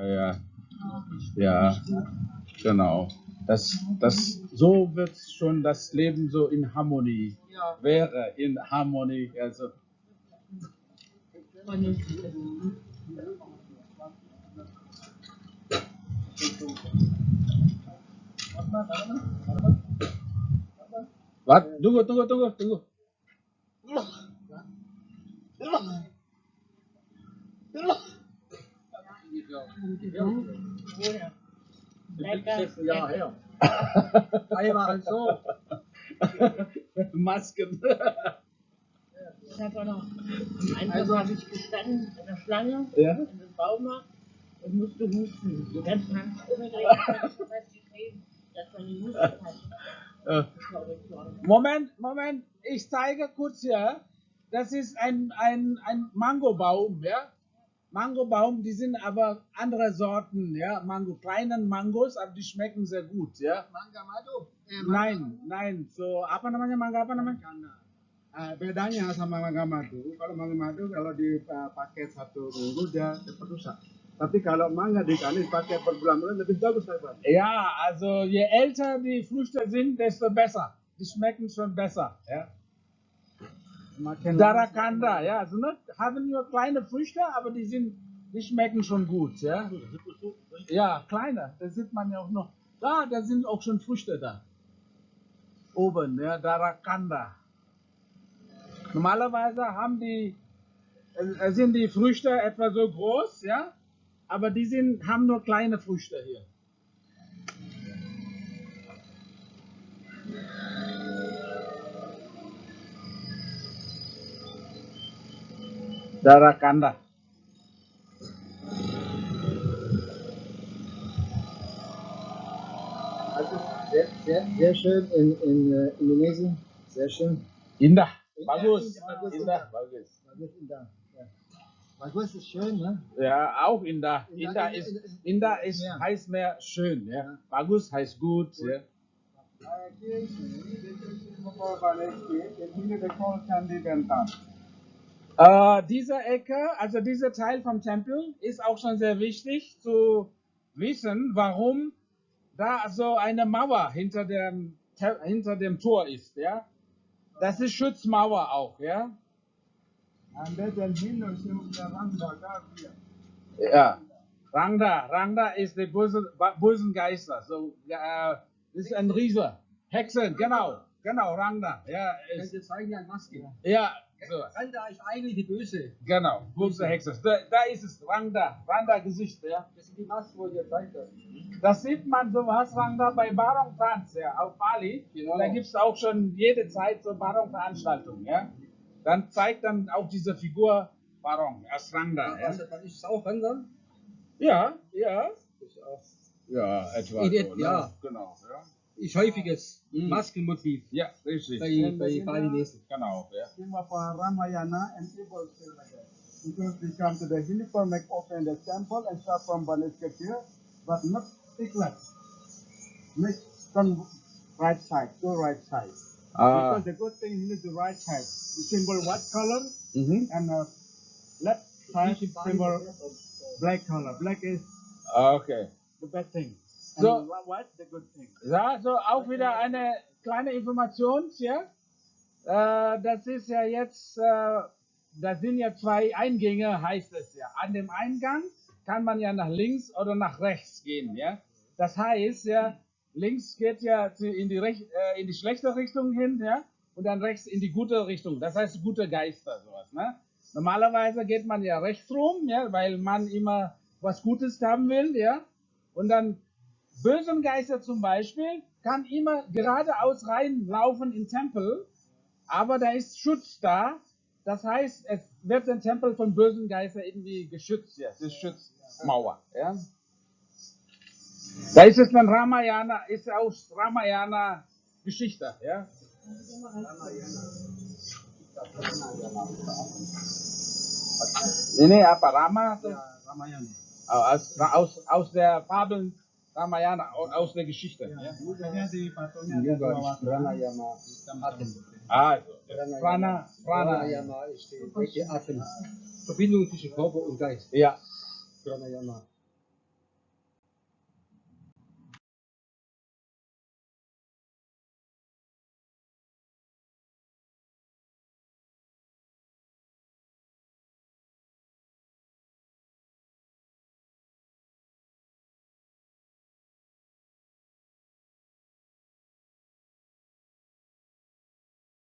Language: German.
ja, ja. Ja, genau. Das, das, so wird schon das Leben so in Harmonie, Ja. wäre in Harmonie. Also, was? Tunggu, tunggu, tunggu, tunggu. Lecker. Jahr her. Einmal so. Masken. Ich habe auch noch Anfang habe ich gestanden in der Schlange Ja. in dem Baumarkt und musste husten. Die ganzen Handschuhe gleichzeitig festgekleben, dass man die Husten hat. Äh. Moment, Moment, ich zeige kurz hier. Das ist ein, ein, ein Mangobaum, ja. Mangobaum, die sind aber andere Sorten, ja. Mango, kleinen Mangos, aber die schmecken sehr gut, ja. Mangga madu. Nein, nein, so apa namanya mangga apa namanya? Ah, bedanya sama mangga madu, kalau mangga madu kalau dipakai satu minggu dia cepat rusak. Tapi kalau mangga di kami dipakai berbulan-bulan lebih bagus Pak. Ja, also je älter die Früchte sind, desto besser. Die schmecken schon besser, ja. Darakanda, ja, also ne, haben nur kleine Früchte, aber die sind, die schmecken schon gut, ja. Ja, kleine, da sieht man ja auch noch. Da, da sind auch schon Früchte da. Oben, ja, Darakanda. Normalerweise haben die, äh, sind die Früchte etwa so groß, ja, aber die sind, haben nur kleine Früchte hier. Darakanda. Also sehr, sehr, sehr schön in, in äh, Indonesien. Sehr schön. Indah, bagus, bagus, indah, bagus. Bagus Indah. Ja. Bagus ist schön, ne? Ja, auch Indah. Indah Indah ist- Indah ist, Ja. heißt mehr schön, ja. Bagus heißt gut, ja. Äh, diese Ecke, also dieser Teil vom Tempel, ist auch schon sehr wichtig zu wissen, warum da so eine Mauer hinter dem, Te- hinter dem Tor ist, ja. Das ist Schutzmauer auch, ja. Ja. Rangda, Rangda ist der böse, bösen Geister. So, äh, das ist ein Riese. Hexen, genau, genau, Rangda. Ja, ist, ja, so, Randa ist eigentlich die Böse. genau, böse Hexe. Da, da ist es, Rangda, Rangda Gesicht, ja. Das ist die Maske, wo ihr zeigt. Das sieht man sowas, Rangda, bei Barong Tanz, ja, auf Bali. Genau. Da gibt es auch schon jede Zeit so Barong-Veranstaltungen, ja. Dann zeigt dann auch diese Figur Barong als Rangda, ja. Also, ist auch Randa. Ja, ja. Ist auch Ja, etwa In so, ne? ja. Genau, ja. Ist häufiges Mhm. Maskenmotiv Ja, richtig. bei, bei Balinesen. Genau, ja. Theme of uh, Ramayana and people still like that. Because we come to the hill for make open the temple and start from Baniskatir, but not Tiklat. Make turn right side, go right side. Ah, Because the good thing you need the right side. The symbol white color mhm. and uh, left side symbol black color. Black is Okay. the bad thing. So-. Ja, so auch wieder eine kleine Information hier. Äh, das ist ja jetzt, äh, das sind ja zwei Eingänge, heißt es ja. An dem Eingang kann man ja nach links oder nach rechts gehen, ja. Das heißt ja, links geht ja in die, Rech äh, in die schlechte Richtung hin, ja, und dann rechts in die gute Richtung. Das heißt gute Geister, sowas, ne. Normalerweise geht man ja rechts rum, ja, weil man immer was Gutes haben will, ja. Und dann bösen Geister zum Beispiel kann immer geradeaus reinlaufen in Tempel, aber da ist Schutz da. Das heißt, es wird der Tempel von bösen Geistern irgendwie geschützt, ja, das ist Schutzmauer, ja. Da ist es dann Ramayana, ist aus Ramayana Geschichte, ja. Nee, nee, apa Rama? Ramayana. Aus, aus, aus der Fabeln Ramayana, aus, aus der Geschichte. Ja. Dua ist. Pranayama Atem. Also, Prana, Prana. Pranayama ist die Atem. Verbindung zwischen Körper und Geist. Ja, Pranayama.